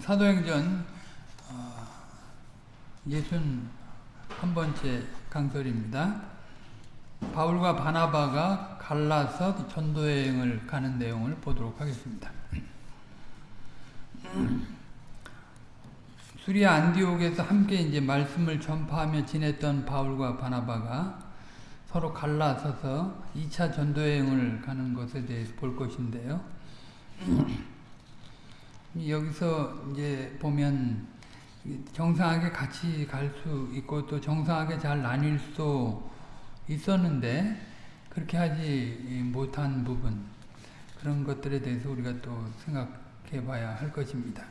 사도행전 예순 한 번째 강설입니다. 바울과 바나바가 갈라서 전도 여행을 가는 내용을 보도록 하겠습니다. 수리아 안디옥에서 함께 이제 말씀을 전파하며 지냈던 바울과 바나바가 서로 갈라서서 2차 전도 여행을 가는 것에 대해서 볼 것인데요. 여기서 이제 보면 정상하게 같이 갈 수 있고 또 정상하게 잘 나뉠 수 있었는데 그렇게 하지 못한 부분 그런 것들에 대해서 우리가 또 생각해 봐야 할 것입니다.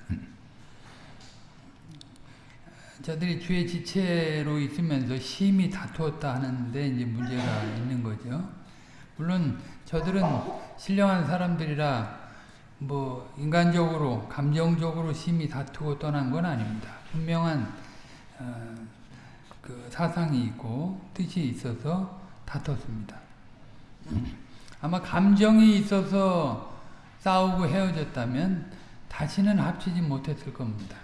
저들이 주의 지체로 있으면서 심히 다투었다 하는데 이제 문제가 있는 거죠. 물론 저들은 신령한 사람들이라 뭐 인간적으로 감정적으로 심히 다투고 떠난 건 아닙니다. 분명한 어, 그 사상이 있고 뜻이 있어서 다퉜습니다. 아마 감정이 있어서 싸우고 헤어졌다면 다시는 합치지 못했을 겁니다.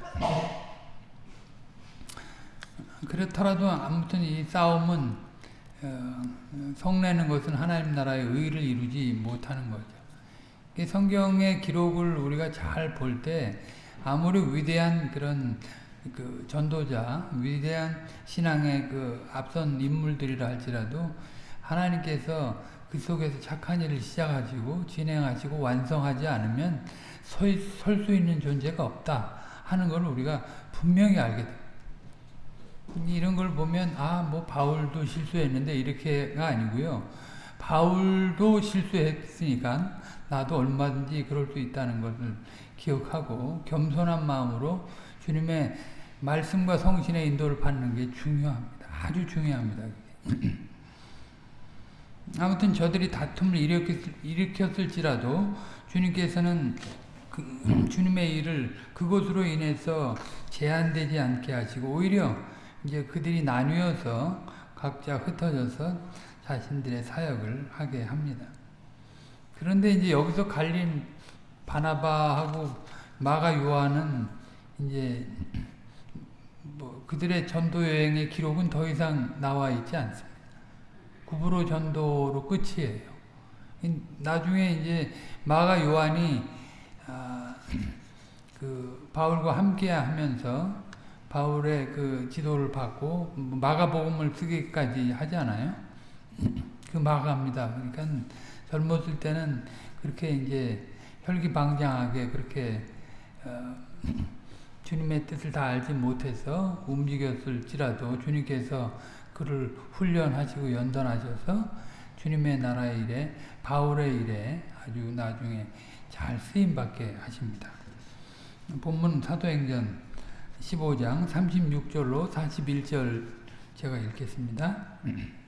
그렇더라도 아무튼 이 싸움은 어, 성내는 것은 하나님 나라의 의를 이루지 못하는 거죠. 성경의 기록을 우리가 잘 볼 때 아무리 위대한 그런 그 전도자, 위대한 신앙의 그 앞선 인물들이라 할지라도 하나님께서 그 속에서 착한 일을 시작하시고 진행하시고 완성하지 않으면 설 수 있는 존재가 없다 하는 걸 우리가 분명히 알게 됩니다. 이런 걸 보면 아 뭐 바울도 실수했는데 이렇게가 아니고요. 바울도 실수했으니까 나도 얼마든지 그럴 수 있다는 것을 기억하고 겸손한 마음으로 주님의 말씀과 성신의 인도를 받는 게 중요합니다. 아주 중요합니다. 아무튼 저들이 다툼을 일으켰, 을 지라도 주님께서는 그, 주님의 일을 그것으로 인해서 제한되지 않게 하시고 오히려 이제 그들이 나뉘어서 각자 흩어져서 자신들의 사역을 하게 합니다. 그런데 이제 여기서 갈린 바나바하고 마가 요한은 이제 뭐 그들의 전도 여행의 기록은 더 이상 나와 있지 않습니다. 구부로 전도로 끝이에요. 나중에 이제 마가 요한이 아, 그 바울과 함께 하면서 바울의 그 지도를 받고 마가복음을 쓰기까지 하잖아요. 그 마가입니다. 그러니까 젊었을 때는 그렇게 이제 혈기방장하게 그렇게 어, 주님의 뜻을 다 알지 못해서 움직였을지라도 주님께서 그를 훈련하시고 연단하셔서 주님의 나라의 일에 바울의 일에 아주 나중에 잘 쓰임받게 하십니다. 본문 사도행전 15장 36절로 41절 제가 읽겠습니다.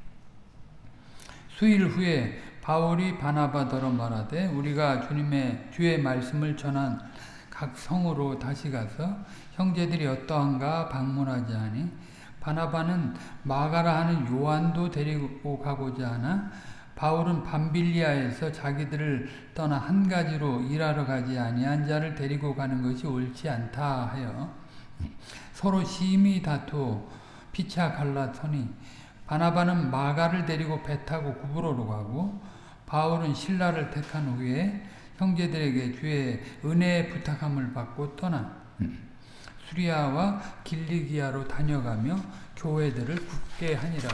수일 후에 바울이 바나바더러 말하되 우리가 주님의 주의 말씀을 전한 각 성으로 다시 가서 형제들이 어떠한가 방문하지 하니 바나바는 마가라 하는 요한도 데리고 가고자 하나 바울은 밤빌리아에서 자기들을 떠나 한 가지로 일하러 가지 아니한 자를 데리고 가는 것이 옳지 않다 하여 서로 심히 다투 피차 갈라서니 바나바는 마가를 데리고 배 타고 구브로로 가고 바울은 신라를 택한 후에 형제들에게 주의 은혜의 부탁함을 받고 떠나 수리아와 길리기아로 다녀가며 교회들을 굳게 하니라.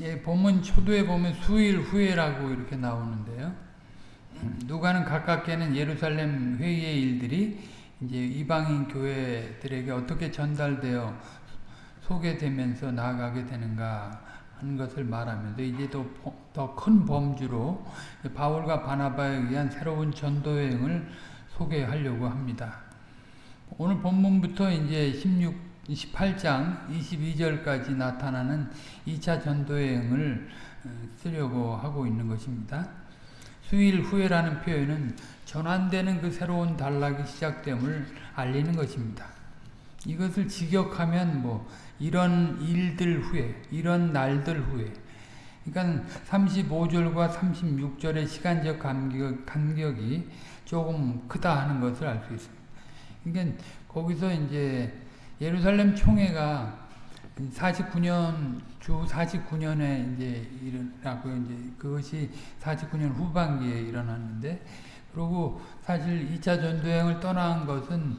예, 본문 초도에 보면 수일 후에라고 이렇게 나오는데요. 누가는 가깝게는 예루살렘 회의의 일들이 이제 이방인 교회들에게 어떻게 전달되어 소개되면서 나아가게 되는가 하는 것을 말하면서 이제 더 큰 범주로 바울과 바나바에 의한 새로운 전도 여행을 소개하려고 합니다. 오늘 본문부터 이제 16, 18장 22절까지 나타나는 2차 전도 여행을 어, 쓰려고 하고 있는 것입니다. 수일 후에라는 표현은 전환되는 그 새로운 단락이 시작됨을 알리는 것입니다. 이것을 직역하면 뭐 이런 일들 후에 이런 날들 후에 그러니까 35절과 36절의 시간적 간격, 간격이 조금 크다 하는 것을 알 수 있습니다. 그러니까 거기서 이제 예루살렘 총회가 49년 주 49년에 이제 일어나고 이제 그것이 49년 후반기에 일어났는데 그리고 사실 2차 전도행을 떠난 것은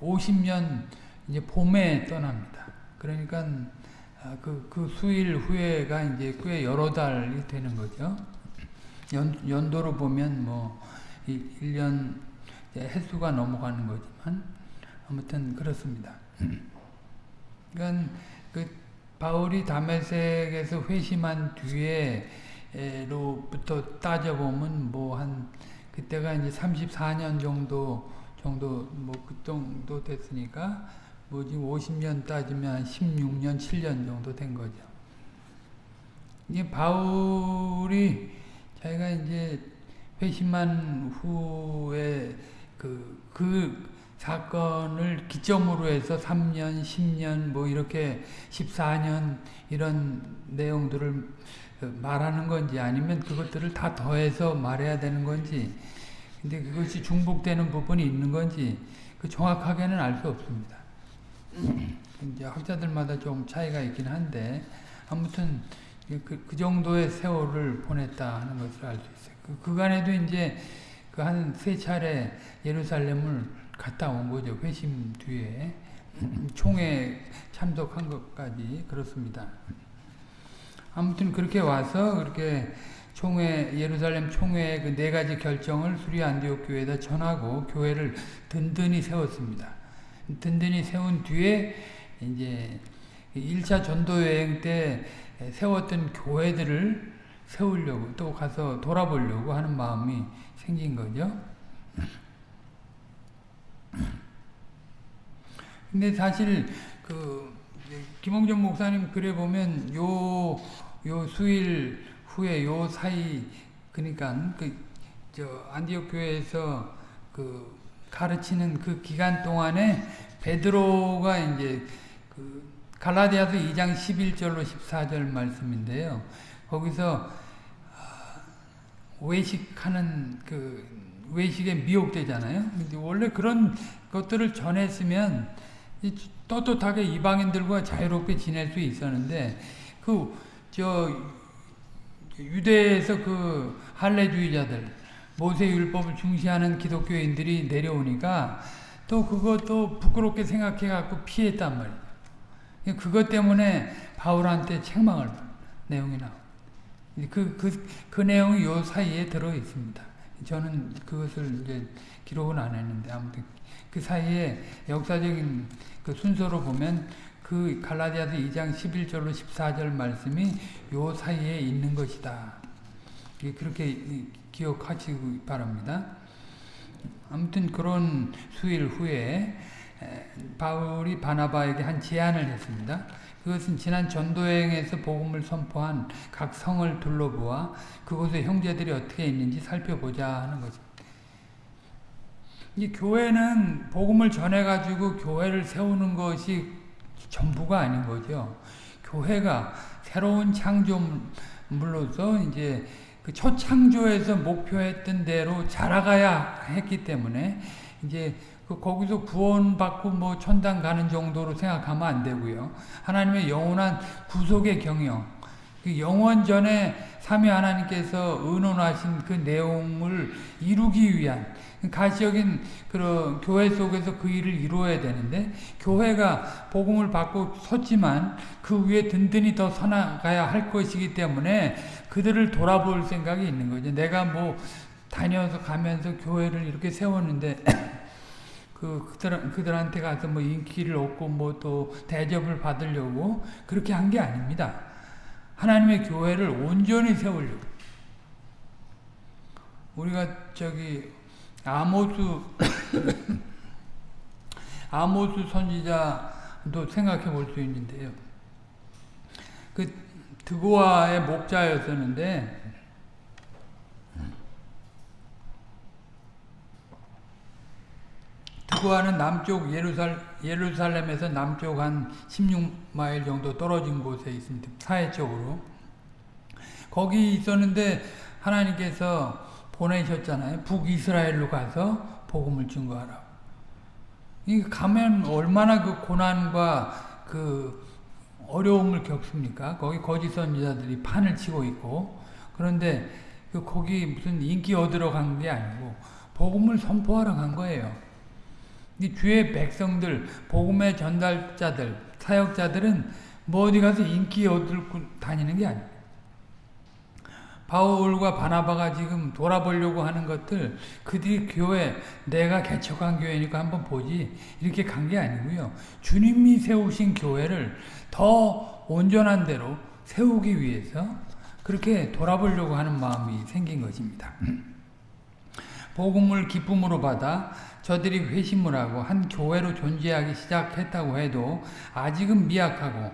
50년 이제 봄에 떠납니다. 그러니까 그, 그 수일 후에가 이제 꽤 여러 달이 되는 거죠. 연, 연도로 보면 뭐 1년 횟수가 넘어가는 거지만 아무튼 그렇습니다. 그러니까 그 바울이 다메섹에서 회심한 뒤에로부터 따져보면 뭐 한 그때가 이제 34년 정도 정도 뭐 그 정도 됐으니까 뭐 지금 50년 따지면 16년 7년 정도 된 거죠. 이게 바울이 자기가 이제 회심한 후에 그, 그 사건을 기점으로 해서 3년, 10년, 뭐 이렇게 14년 이런 내용들을 말하는 건지 아니면 그것들을 다 더해서 말해야 되는 건지 근데 그것이 중복되는 부분이 있는 건지 그 정확하게는 알 수 없습니다. 이제 학자들마다 좀 차이가 있긴 한데 아무튼 그, 그 정도의 세월을 보냈다 하는 것을 알 수 있어요. 그, 그간에도 이제 그 한 세 차례 예루살렘을 갔다 온 거죠. 회심 뒤에 총회 참석한 것까지 그렇습니다. 아무튼 그렇게 와서 그렇게 총회 예루살렘 총회의 그 네 가지 결정을 수리 안디옥 교회에다 전하고 교회를 든든히 세웠습니다. 든든히 세운 뒤에 이제 1차 전도 여행 때 세웠던 교회들을 세우려고 또 가서 돌아보려고 하는 마음이 생긴 거죠. 근데 사실 그 김홍전 목사님 글에 보면 요 요 수일 후에 요 사이 그러니까 그저 안디옥 교회에서 그 가르치는 그 기간 동안에 베드로가 이제 그 갈라디아서 2장 11절로 14절 말씀인데요. 거기서 외식하는 그 외식에 미혹되잖아요. 원래 그런 것들을 전했으면 떳떳하게 이방인들과 자유롭게 지낼 수 있었는데 그 저 유대에서 그 할례주의자들 모세 율법을 중시하는 기독교인들이 내려오니까 또 그것도 부끄럽게 생각해 갖고 피했단 말이에요. 그것 때문에 바울한테 책망을 내용이 나옵니다. 그, 그, 그 내용이 요 사이에 들어 있습니다. 저는 그것을 이제 기록은 안 했는데, 아무튼 그 사이에 역사적인 그 순서로 보면 그 갈라디아서 2장 11절로 14절 말씀이 요 사이에 있는 것이다. 그렇게 기억하시기 바랍니다. 아무튼 그런 수일 후에 바울이 바나바에게 한 제안을 했습니다. 그것은 지난 전도여행에서 복음을 선포한 각 성을 둘러보아 그곳에 형제들이 어떻게 있는지 살펴보자 하는 것입니다. 이 교회는 복음을 전해가지고 교회를 세우는 것이 전부가 아닌 거죠. 교회가 새로운 창조물로서 이제 그 초창조에서 목표했던 대로 자라가야 했기 때문에 이제 그 거기서 구원받고 뭐 천당 가는 정도로 생각하면 안 되고요. 하나님의 영원한 구속의 경영, 그 영원 전에 삼위 하나님께서 의논하신 그 내용을 이루기 위한 가시적인 그런 교회 속에서 그 일을 이루어야 되는데 교회가 복음을 받고 섰지만 그 위에 든든히 더 서나가야 할 것이기 때문에 그들을 돌아볼 생각이 있는 거죠. 내가 뭐 다녀서 가면서 교회를 이렇게 세웠는데 그 그들 그들한테 가서 뭐 인기를 얻고 뭐 또 대접을 받으려고 그렇게 한 게 아닙니다. 하나님의 교회를 온전히 세우려고. 우리가 저기 아모스 아모스 선지자도 생각해 볼 수 있는데요. 그 드고아의 목자였었는데 드고아는 남쪽 예루살, 예루살렘에서 남쪽 한 16 마일 정도 떨어진 곳에 있습니다. 사회 쪽으로. 거기 있었는데 하나님께서 보내셨잖아요. 북이스라엘로 가서 복음을 증거하라. 이 가면 얼마나 그 고난과 그 어려움을 겪습니까? 거기 거짓 선지자들이 판을 치고 있고 그런데 그 거기 무슨 인기 얻으러 간 게 아니고 복음을 선포하러 간 거예요. 이 주의 백성들, 복음의 전달자들, 사역자들은 뭐 어디 가서 인기 얻고 다니는 게 아니에요. 바울과 바나바가 지금 돌아보려고 하는 것들 그들이 교회 내가 개척한 교회니까 한번 보지 이렇게 간 게 아니고요. 주님이 세우신 교회를 더 온전한 대로 세우기 위해서 그렇게 돌아보려고 하는 마음이 생긴 것입니다. 복음을 기쁨으로 받아 저들이 회심을 하고 한 교회로 존재하기 시작했다고 해도 아직은 미약하고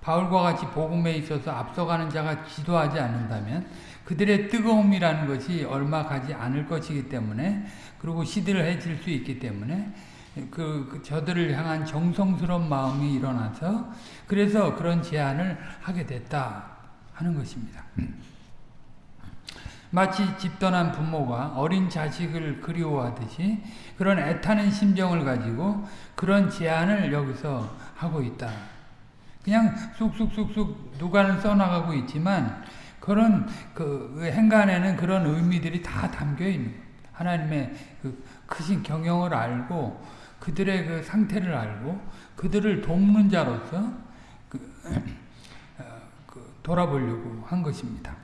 바울과 같이 복음에 있어서 앞서가는 자가 지도하지 않는다면 그들의 뜨거움이라는 것이 얼마 가지 않을 것이기 때문에 그리고 시들해질 수 있기 때문에 그, 그 저들을 향한 정성스러운 마음이 일어나서 그래서 그런 제안을 하게 됐다 하는 것입니다. 마치 집 떠난 부모가 어린 자식을 그리워하듯이 그런 애타는 심정을 가지고 그런 제안을 여기서 하고 있다. 그냥 쑥쑥쑥쑥 누가는 써나가고 있지만 그런 그 행간에는 그런 의미들이 다 담겨 있는 하나님의 그 크신 경영을 알고 그들의 그 상태를 알고 그들을 돕는 자로서 그, 어, 그 돌아보려고 한 것입니다.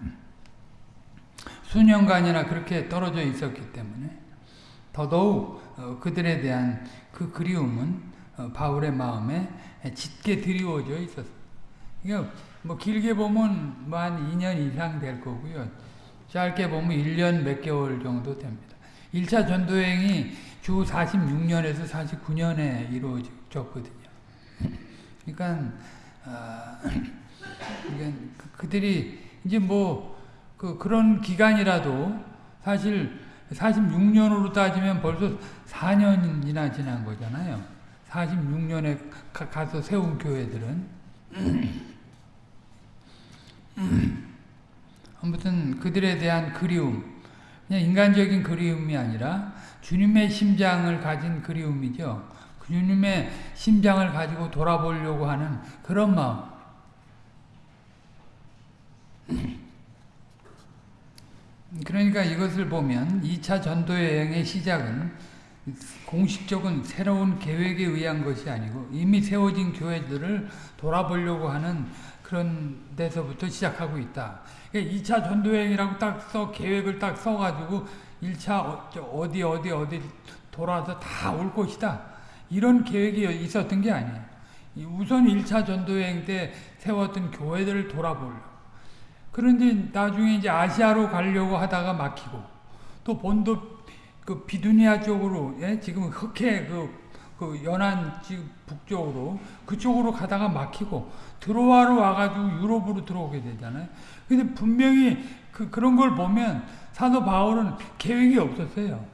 수년간이나 그렇게 떨어져 있었기 때문에 더더욱 어, 그들에 대한 그 그리움은 어, 바울의 마음에 짙게 드리워져. 그러니까 뭐 길게 보면 뭐 한 2년 이상 될 거고요. 짧게 보면 1년 몇 개월 정도 됩니다. 1차 전도행이 주 46년에서 49년에 이루어졌거든요. 그러니까, 아, 그러니까 그들이 이제 뭐, 그, 그런 기간이라도 사실 46년으로 따지면 벌써 4년이나 지난 거잖아요. 46년에 가 서 세운 교회들은. 아무튼 그들에 대한 그리움, 그냥 인간적인 그리움이 아니라 주님의 심장을 가진 그리움이죠. 그 주님의 심장을 가지고 돌아보려고 하는 그런 마음. 그러니까 이것을 보면 2차 전도 여행의 시작은 공식적인 새로운 계획에 의한 것이 아니고 이미 세워진 교회들을 돌아보려고 하는 그런 데서부터 시작하고 있다. 2차 그러니까 전도 여행이라고 딱 써, 계획을 딱 써가지고 1차 어디 어디 어디 돌아서 다 올 것이다. 이런 계획이 있었던 게 아니에요. 우선 1차 전도 여행 때 세웠던 교회들을 돌아보려. 그런데 나중에 이제 아시아로 가려고 하다가 막히고 또 본도 그 비두니아 쪽으로 예? 지금 흑해 그, 그 연안 지금 북쪽으로 그쪽으로 가다가 막히고 드로아로 와가지고 유럽으로 들어오게 되잖아요. 근데 분명히 그, 그런 걸 보면 사도 바울은 계획이 없었어요.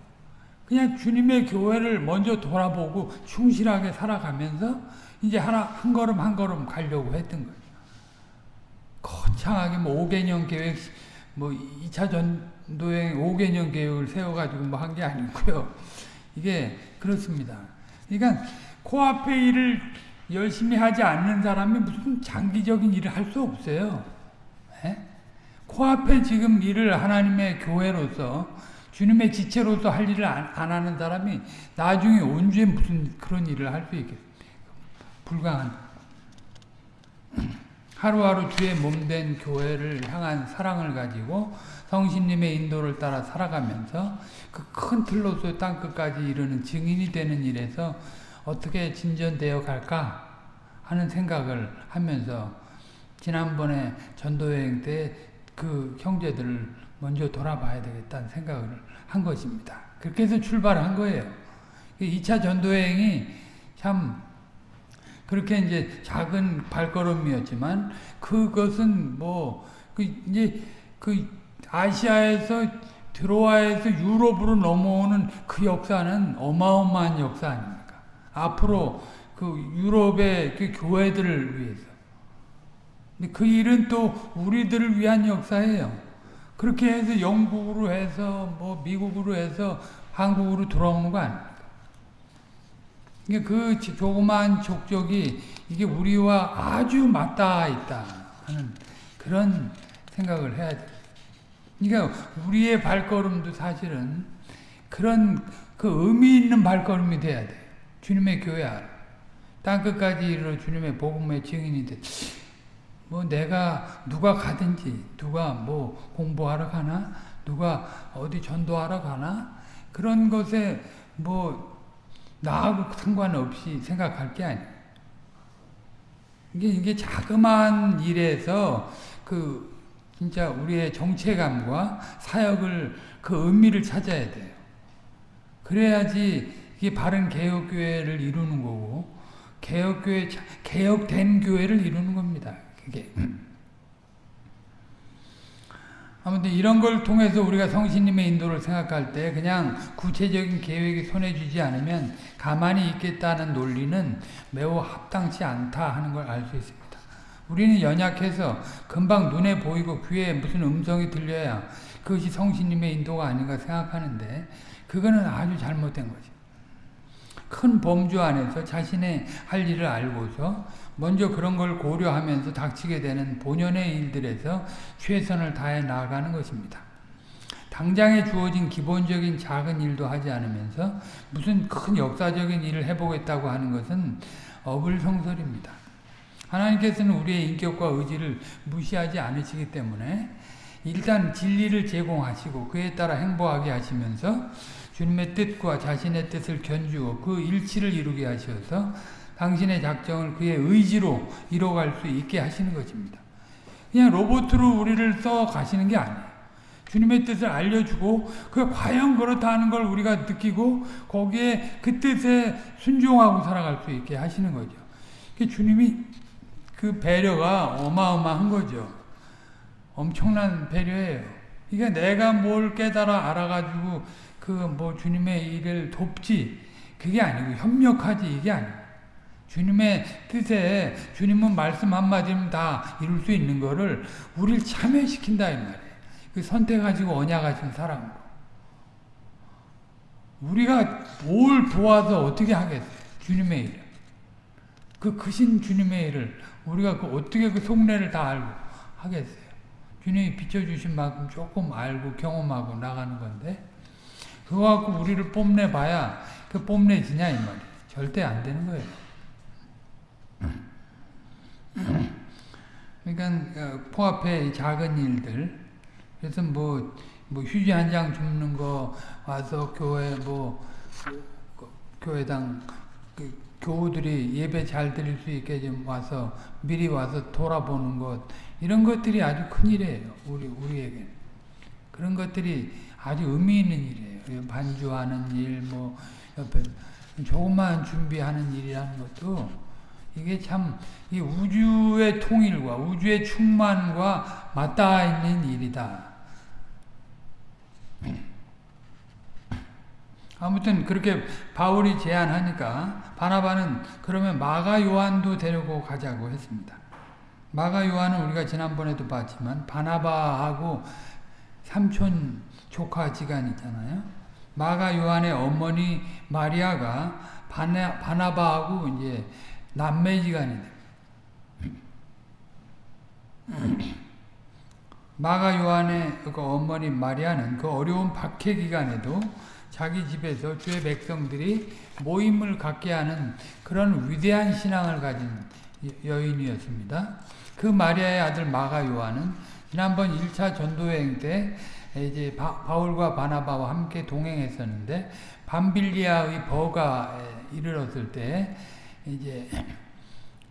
그냥 주님의 교회를 먼저 돌아보고 충실하게 살아가면서 이제 하나, 한 걸음 한 걸음 가려고 했던 거죠. 거창하게 뭐 5개년 계획, 뭐 2차 전도행 5개년 계획을 세워가지고 뭐 한 게 아니고요. 이게 그렇습니다. 그러니까 코앞에 일을 열심히 하지 않는 사람이 무슨 장기적인 일을 할 수 없어요. 에? 예? 코앞에 지금 일을 하나님의 교회로서 주님의 지체로서 할 일을 안, 안 하는 사람이 나중에 언제 무슨 그런 일을 할 수 있겠습니까? 불가한. 하루하루 주의 몸된 교회를 향한 사랑을 가지고 성신님의 인도를 따라 살아가면서 그 큰 틀로서 땅끝까지 이르는 증인이 되는 일에서 어떻게 진전되어 갈까 하는 생각을 하면서 지난번에 전도여행 때 그 형제들을 먼저 돌아봐야 되겠다는 생각을 한 것입니다. 그렇게 해서 출발한 거예요. 2차 전도여행이 참 그렇게 이제 작은 발걸음이었지만 그것은 뭐 그 이제 그 아시아에서 드로아에서 유럽으로 넘어오는 그 역사는 어마어마한 역사 아닙니까? 앞으로 그 유럽의 그 교회들을 위해서 근데 그 일은 또 우리들을 위한 역사예요. 그렇게 해서 영국으로 해서 뭐 미국으로 해서 한국으로 돌아오는 거 아닙니까? 이게 그 조그마한 족적이 이게 우리와 아주 맞닿아 있다 하는 그런 생각을 해야 돼. 그러니까 우리의 발걸음도 사실은 그런 그 의미 있는 발걸음이 돼야 돼. 주님의 교회 안에. 땅끝까지 이르러 주님의 복음의 증인이 돼. 뭐 내가 누가 가든지 누가 뭐 공부하러 가나 누가 어디 전도하러 가나 그런 것에 뭐 나하고 상관없이 생각할 게 아니에요. 이게 이게 자그마한 일에서 그 진짜 우리의 정체감과 사역을 그 의미를 찾아야 돼요. 그래야지 이게 바른 개혁교회를 이루는 거고 개혁교회 개혁된 교회를 이루는 겁니다. 그게 아무튼 이런 걸 통해서 우리가 성신님의 인도를 생각할 때 그냥 구체적인 계획이 손에 쥐지 않으면 가만히 있겠다는 논리는 매우 합당치 않다 하는 걸 알 수 있습니다. 우리는 연약해서 금방 눈에 보이고 귀에 무슨 음성이 들려야 그것이 성신님의 인도가 아닌가 생각하는데 그거는 아주 잘못된 거죠. 큰 범주 안에서 자신의 할 일을 알고서 먼저 그런 걸 고려하면서 닥치게 되는 본연의 일들에서 최선을 다해 나아가는 것입니다. 당장에 주어진 기본적인 작은 일도 하지 않으면서 무슨 큰 역사적인 일을 해보겠다고 하는 것은 어불성설입니다. 하나님께서는 우리의 인격과 의지를 무시하지 않으시기 때문에 일단 진리를 제공하시고 그에 따라 행보하게 하시면서 주님의 뜻과 자신의 뜻을 견주어 그 일치를 이루게 하셔서 당신의 작정을 그의 의지로 이뤄갈 수 있게 하시는 것입니다. 그냥 로봇으로 우리를 써 가시는 게 아니에요. 주님의 뜻을 알려주고 그 과연 그렇다 하는 걸 우리가 느끼고 거기에 그 뜻에 순종하고 살아갈 수 있게 하시는 거죠. 주님이 그 배려가 어마어마한 거죠. 엄청난 배려예요. 그러니까 내가 뭘 깨달아 알아가지고 그 뭐 주님의 일을 돕지 그게 아니고 협력하지 이게 아니고 주님의 뜻에 주님은 말씀 한마디면 다 이룰 수 있는 거를 우리를 참여시킨다 이 말이에요. 그 선택하시고 언약하신 사람으로. 우리가 뭘 도와서 어떻게 하겠어요? 주님의 일을. 그 크신 주님의 일을 우리가 그 어떻게 그 속내를 다 알고 하겠어요? 주님이 비춰주신 만큼 조금 알고 경험하고 나가는 건데 그거 갖고 우리를 뽐내봐야 그 뽐내지냐 이 말이에요. 절대 안 되는 거예요. 그러니까 어, 포앞의 작은 일들 그래서 뭐, 뭐 휴지 한 장 줍는 거 와서 교회 뭐 그, 교회당 그 교우들이 예배 잘 드릴 수 있게 좀 와서 미리 와서 돌아보는 것 이런 것들이 아주 큰 일이에요. 우리 우리에게 그런 것들이 아주 의미 있는 일이에요. 반주하는 일, 뭐 옆에 조금만 준비하는 일이라는 것도 이게 참 이 우주의 통일과 우주의 충만과 맞닿아 있는 일이다. 아무튼 그렇게 바울이 제안하니까 바나바는 그러면 마가 요한도 데리고 가자고 했습니다. 마가 요한은 우리가 지난번에도 봤지만 바나바하고 삼촌 조카 지간 있잖아요. 마가 요한의 어머니 마리아가 바나, 바나바하고 이제 남매지간이 돼. 마가 요한의 그 어머니 마리아는 그 어려운 박해 기간에도 자기 집에서 주의 백성들이 모임을 갖게 하는 그런 위대한 신앙을 가진 여인이었습니다. 그 마리아의 아들 마가 요한은 지난번 1차 전도여행 때 이제 바, 울과 바나바와 함께 동행했었는데 밤빌리아의 버가에 이르렀을 때 이제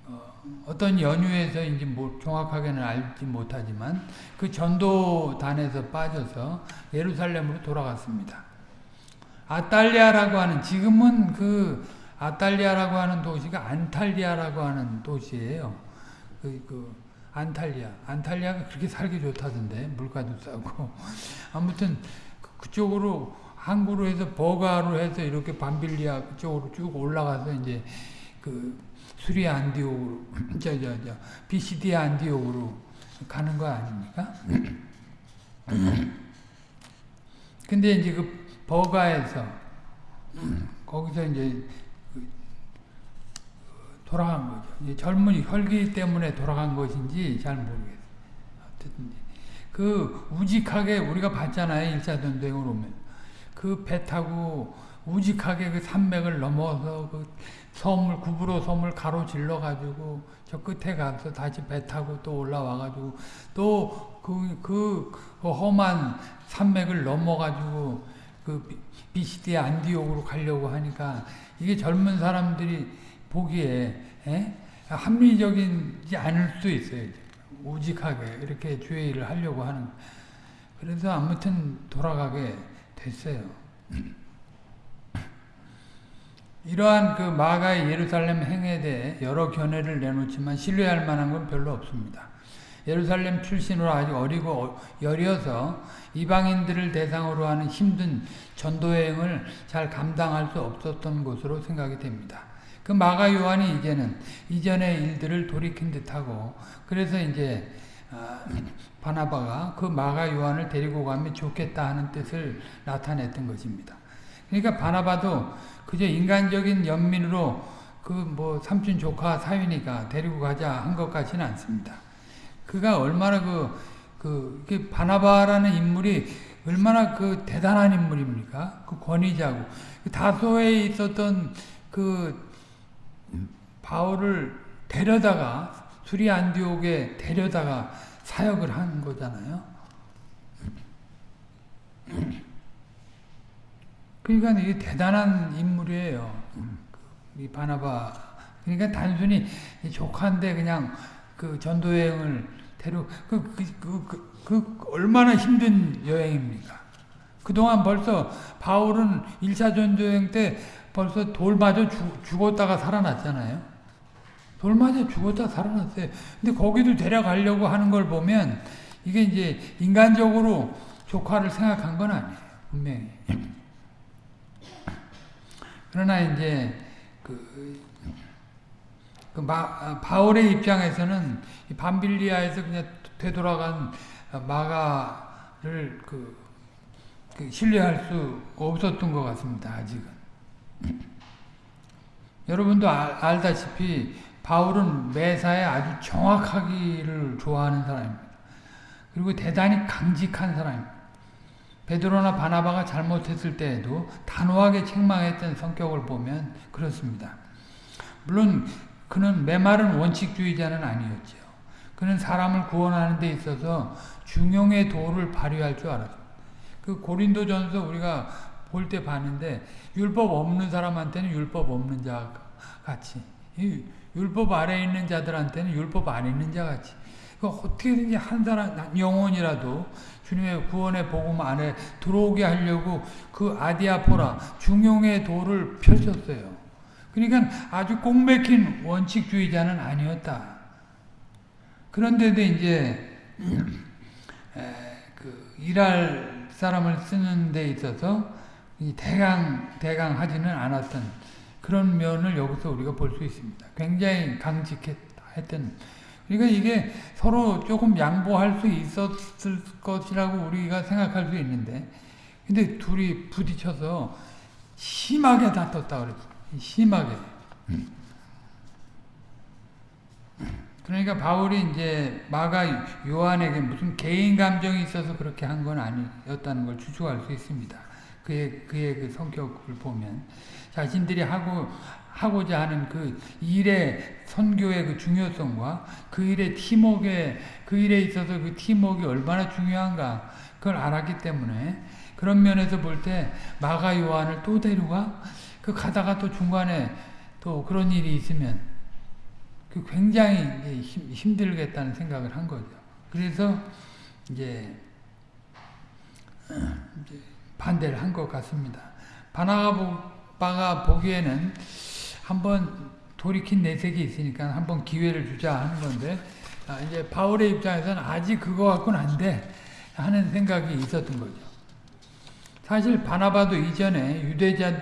어, 떤 연유에서인지 뭐 정확하게는 알지 못하지만 그 전도단에서 빠져서 예루살렘으로 돌아갔습니다. 아탈리아라고 하는 지금은 그 아탈리아라고 하는 도시가 안탈리아라고 하는 도시예요. 그, 그 안탈리아. 안탈리아가 그렇게 살기 좋다던데 물가도 싸고 아무튼 그, 그쪽으로 항구로 해서 버가로 해서 이렇게 밤빌리아 그쪽으로 쭉 올라가서 이제 그 수리 안디옥으로 저저 저 BCD 안디옥으로 가는 거 아닙니까? 근데 이제 그 버가에서 거기서 이제 그 돌아간 거죠. 젊은이 혈기 때문에 돌아간 것인지 잘 모르겠어요. 그 우직하게 우리가 봤잖아요. 일사전쟁을 오면 그 배 타고 우직하게 그 산맥을 넘어서 그 섬을 구부로 섬을 가로질러 가지고 저 끝에 가서 다시 배 타고 또 올라와 가지고 또그 그, 그 험한 산맥을 넘어 가지고 그 BCD 안디옥으로 가려고 하니까 이게 젊은 사람들이 보기에 에? 합리적이지 않을 수 있어요. 우직하게 이렇게 주의 일을 하려고 하는 그래서 아무튼 돌아가게 됐어요. 이러한 그 마가의 예루살렘 행에 대해 여러 견해를 내놓지만 신뢰할 만한 건 별로 없습니다. 예루살렘 출신으로 아직 어리고 여려서 이방인들을 대상으로 하는 힘든 전도여행을 잘 감당할 수 없었던 것으로 생각이 됩니다. 그 마가 요한이 이제는 이전의 일들을 돌이킨 듯하고 그래서 이제 바나바가 그 마가 요한을 데리고 가면 좋겠다 하는 뜻을 나타냈던 것입니다. 그러니까 바나바도 그저 인간적인 연민으로 그 뭐 삼촌 조카 사위니까 데리고 가자 한 것 같지는 않습니다. 그가 얼마나 그, 그, 바나바라는 인물이 얼마나 그 대단한 인물입니까? 그 권위자고. 그 다소에 있었던 그 바울을 데려다가 수리 안디옥에 데려다가 사역을 한 거잖아요. 그러니까 이게 대단한 인물이에요. 이 바나바. 그러니까 단순히 조카인데 그냥 그 전도 여행을 데려 그, 그, 그, 그, 그 얼마나 힘든 여행입니까? 그동안 벌써 바울은 1차 전도 여행 때 벌써 돌 맞아 죽, 죽었다가 살아났잖아요. 돌 맞아 죽었다 살아났어요. 근데 거기도 데려가려고 하는 걸 보면 이게 이제 인간적으로 조카를 생각한 건 아니에요. 분명히. 그러나 이제 그, 그 마, 바울의 입장에서는 반빌리아에서 그냥 되돌아간 마가를 그, 그 신뢰할 수 없었던 것 같습니다. 아직은. 여러분도 아, 알다시피 바울은 매사에 아주 정확하기를 좋아하는 사람입니다. 그리고 대단히 강직한 사람입니다. 베드로나 바나바가 잘못했을 때에도 단호하게 책망했던 성격을 보면 그렇습니다. 물론 그는 메마른 원칙주의자는 아니었죠. 그는 사람을 구원하는 데 있어서 중용의 도를 발휘할 줄 알았어요. 그 고린도전서 우리가 볼 때 봤는데 율법 없는 사람한테는 율법 없는 자 같이 율법 아래 있는 자들한테는 율법 안에 있는 자 같이 어떻게든지 한 사람 영혼이라도 주님의 구원의 복음 안에 들어오게 하려고 그 아디아포라 중용의 도를 펼쳤어요. 그러니까 아주 꼭 맥힌 원칙주의자는 아니었다. 그런데도 이제 그 일할 사람을 쓰는 데 있어서 대강 대강 하지는 않았던 그런 면을 여기서 우리가 볼 수 있습니다. 굉장히 강직했던 그러니까 이게 서로 조금 양보할 수 있었을 것이라고 우리가 생각할 수 있는데 근데 둘이 부딪혀서 심하게 다퉜다 그랬어. 심하게. 그러니까 바울이 이제 마가 요한에게 무슨 개인 감정이 있어서 그렇게 한 건 아니었다는 걸 추측할 수 있습니다. 그의 그의 그 성격을 보면 자신들이 하고 하고자 하는 그 일의 선교의 그 중요성과 그 일의 팀웍에 그 일에 있어서 그 팀웍이 얼마나 중요한가 그걸 알았기 때문에 그런 면에서 볼 때 마가 요한을 또 데려가 그 가다가 또 중간에 또 그런 일이 있으면 그 굉장히 힘, 힘들겠다는 생각을 한 거죠. 그래서 이제, 이제 반대를 한 것 같습니다. 바나바가 보기에는 한번 돌이킨 내색이 있으니까 한번 기회를 주자 하는 건데 아, 이제 바울의 입장에서는 아직 그거 갖고는 안 돼 하는 생각이 있었던 거죠. 사실 바나바도 이전에 유대자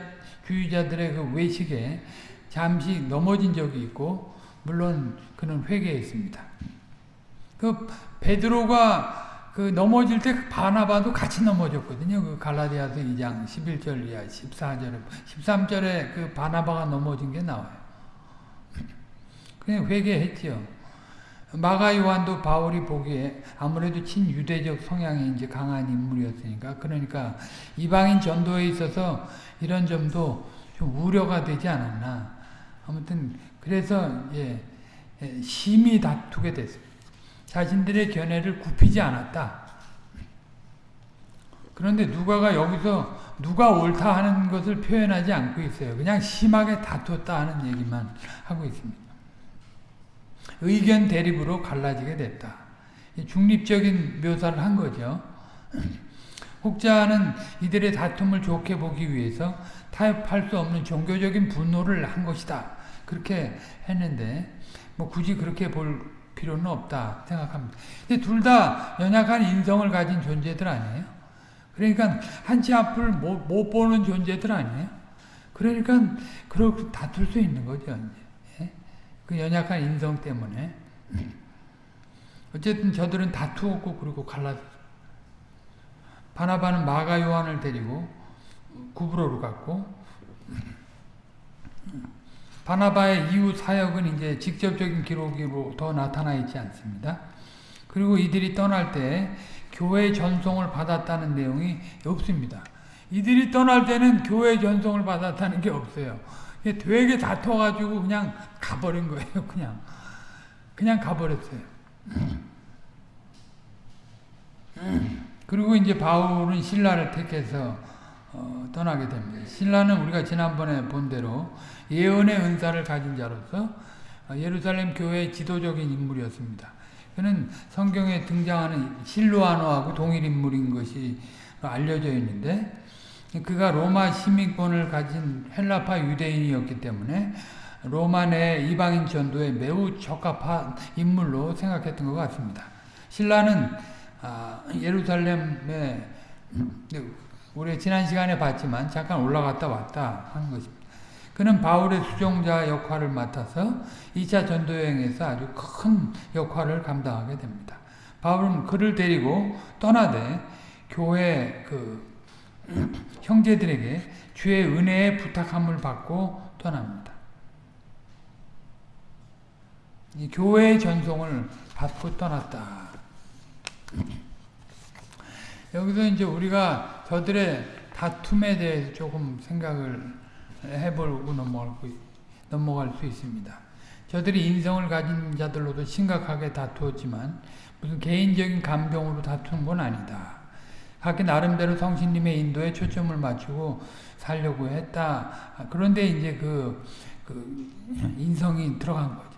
주의자들의 그 외식에 잠시 넘어진 적이 있고 물론 그는 회개했습니다. 그 베드로가 그 넘어질 때 바나바도 같이 넘어졌거든요. 그 갈라디아서 2장 11절 이하 14절 13절에 그 바나바가 넘어진 게 나와요. 그냥 회개했지요. 마가 요한도 바울이 보기에 아무래도 친유대적 성향이 이제 강한 인물이었으니까 그러니까 이방인 전도에 있어서 이런 점도 좀 우려가 되지 않았나. 아무튼 그래서 예, 심히 다투게 됐습니다. 자신들의 견해를 굽히지 않았다. 그런데 누가가 여기서 누가 옳다 하는 것을 표현하지 않고 있어요. 그냥 심하게 다투었다 하는 얘기만 하고 있습니다. 의견 대립으로 갈라지게 됐다. 중립적인 묘사를 한 거죠. 혹자는 이들의 다툼을 좋게 보기 위해서 타협할 수 없는 종교적인 분노를 한 것이다. 그렇게 했는데 뭐 굳이 그렇게 볼 필요는 없다 생각합니다. 근데 둘 다 연약한 인성을 가진 존재들 아니에요? 그러니까 한치 앞을 못, 못 보는 존재들 아니에요? 그러니까 그렇게 다툴 수 있는 거죠. 예? 그 연약한 인성 때문에. 어쨌든 저들은 다투었고 그리고 갈라졌 바나바는 마가 요한을 데리고 구브로로 갔고 바나바의 이후 사역은 이제 직접적인 기록으로 더 나타나 있지 않습니다. 그리고 이들이 떠날 때 교회 전송을 받았다는 내용이 없습니다. 이들이 떠날 때는 교회 전송을 받았다는 게 없어요. 되게 다퉈가지고 그냥 가버린 거예요. 그냥 그냥 가버렸어요. 그리고 이제 바울은 신라를 택해서 어, 떠나게 됩니다. 신라는 우리가 지난번에 본 대로 예언의 은사를 가진 자로서 예루살렘 교회의 지도적인 인물이었습니다. 그는 성경에 등장하는 실로아노하고 동일 인물인 것이 알려져 있는데 그가 로마 시민권을 가진 헬라파 유대인이었기 때문에 로마 내 이방인 전도에 매우 적합한 인물로 생각했던 것 같습니다. 신라는 아, 예루살렘에 우리 지난 시간에 봤지만 잠깐 올라갔다 왔다 하는 것입니다. 그는 바울의 수종자 역할을 맡아서 2차 전도여행에서 아주 큰 역할을 감당하게 됩니다. 바울은 그를 데리고 떠나되 교회 그 형제들에게 주의 은혜의 부탁함을 받고 떠납니다. 교회의 전송을 받고 떠났다. 여기서 이제 우리가 저들의 다툼에 대해서 조금 생각을 해보고 넘어갈, 넘어갈 수 있습니다. 저들이 인성을 가진 자들로도 심각하게 다투었지만 무슨 개인적인 감정으로 다투는 건 아니다. 각기 나름대로 성신님의 인도에 초점을 맞추고 살려고 했다. 그런데 이제 그, 그 인성이 들어간 거죠.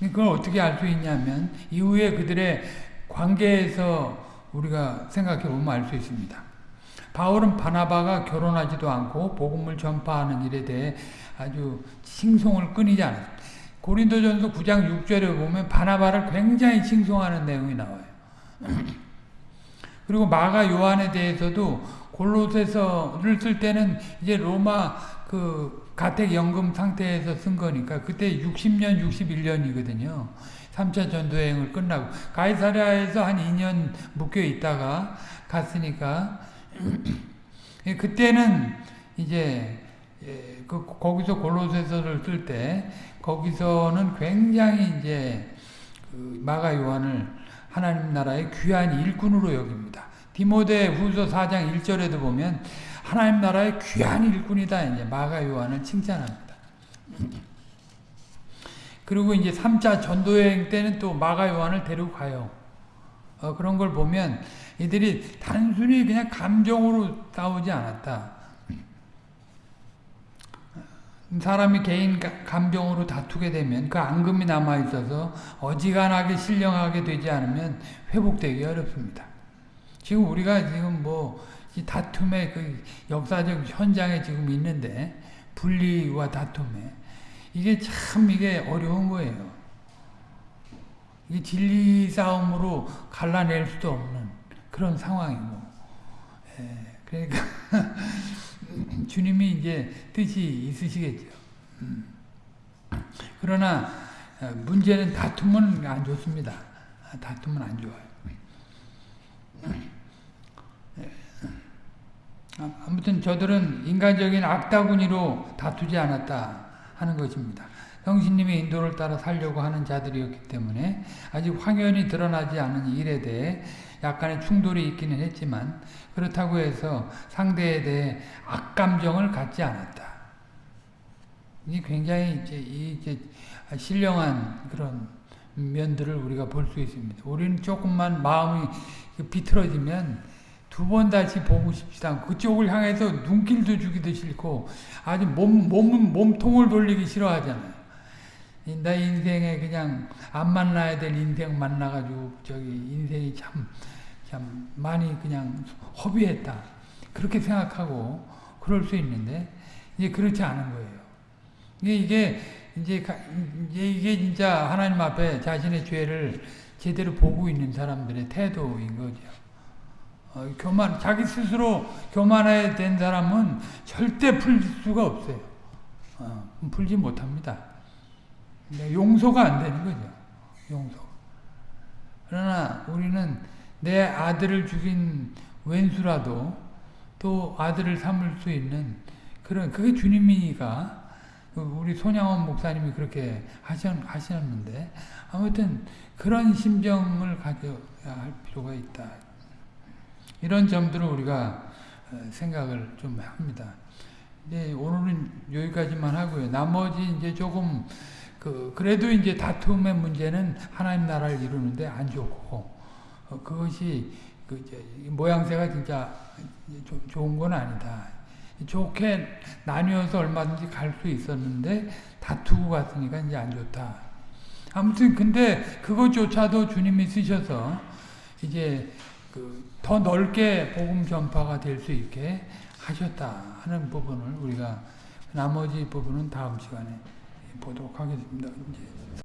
그걸 어떻게 알 수 있냐면 이후에 그들의 관계에서 우리가 생각해 보면 알 수 있습니다. 바울은 바나바가 결혼하지도 않고 복음을 전파하는 일에 대해 아주 칭송을 끊이지 않았습니다. 고린도전서 9장 6절에 보면 바나바를 굉장히 칭송하는 내용이 나와요. 그리고 마가 요한에 대해서도 골로새서를 쓸 때는 이제 로마 그 가택 연금 상태에서 쓴 거니까 그때 60년 61년이거든요. 3차 전도여행을 끝나고 가이사랴에서 한 2년 묶여 있다가 갔으니까 예, 그때는 이제 예, 그 거기서 골로새서를 쓸 때 거기서는 굉장히 이제 그 마가 요한을 하나님 나라의 귀한 일꾼으로 여깁니다. 디모데 후서 4장 1절에도 보면 하나님 나라의 귀한 일꾼이다 이제 마가 요한을 칭찬합니다. 그리고 이제 3차 전도 여행 때는 또 마가 요한을 데리고 가요. 어, 그런 걸 보면 이들이 단순히 그냥 감정으로 싸우지 않았다. 사람이 개인 감정으로 다투게 되면 그 앙금이 남아 있어서 어지간하게 신령하게 되지 않으면 회복되기 어렵습니다. 지금 우리가 지금 뭐 다툼의 그 역사적 현장에 지금 있는데 분리와 다툼에 이게 참 이게 어려운 거예요. 이 진리 싸움으로 갈라낼 수도 없는 그런 상황이고. 예, 그러니까 주님이 이제 뜻이 있으시겠죠. 음. 그러나 어, 문제는 다툼은 안 좋습니다. 아, 다툼은 안 좋아요. 아, 아무튼 저들은 인간적인 악다구니로 다투지 않았다 하는 것입니다. 성신님의 인도를 따라 살려고 하는 자들이었기 때문에 아직 확연히 드러나지 않은 일에 대해 약간의 충돌이 있기는 했지만 그렇다고 해서 상대에 대해 악감정을 갖지 않았다. 이 굉장히 이제 이제 신령한 그런 면들을 우리가 볼 수 있습니다. 우리는 조금만 마음이 비틀어지면 두 번 다시 보고 싶지도 않고 그쪽을 향해서 눈길도 주기도 싫고 아주 몸, 몸, 몸통을 돌리기 싫어하잖아요. 나 인생에 그냥 안 만나야 될 인생 만나가지고 저기 인생이 참, 참 많이 그냥 허비했다. 그렇게 생각하고 그럴 수 있는데 이제 그렇지 않은 거예요. 이게, 이제, 이제 이게 진짜 하나님 앞에 자신의 죄를 제대로 보고 있는 사람들의 태도인 거죠. 어, 교만, 자기 스스로 교만에 된 사람은 절대 풀 수가 없어요. 어, 풀지 못합니다. 용서가 안 되는 거죠. 용서. 그러나 우리는 내 아들을 죽인 왼수라도 또 아들을 삼을 수 있는 그런 그게 주님이니까 우리 손양원 목사님이 그렇게 하셨, 하셨는데 아무튼 그런 심정을 가져야 할 필요가 있다. 이런 점들을 우리가 생각을 좀 합니다. 이제 오늘은 여기까지만 하고요. 나머지 이제 조금 그 그래도 이제 다툼의 문제는 하나님 나라를 이루는데 안 좋고 어, 그것이 그 모양새가 진짜 조, 좋은 건 아니다. 좋게 나뉘어서 얼마든지 갈 수 있었는데 다투고 갔으니까 이제 안 좋다. 아무튼 근데 그것조차도 주님이 쓰셔서 이제 그 더 넓게 복음 전파가 될 수 있게 하셨다 하는 부분을 우리가 나머지 부분은 다음 시간에 보도록 하겠습니다.